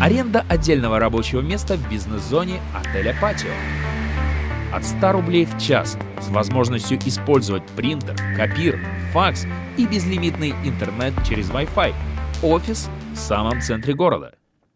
Аренда отдельного рабочего места в бизнес-зоне отеля «Патио». От 100 рублей в час с возможностью использовать принтер, копир, факс и безлимитный интернет через Wi-Fi. Офис в самом центре города.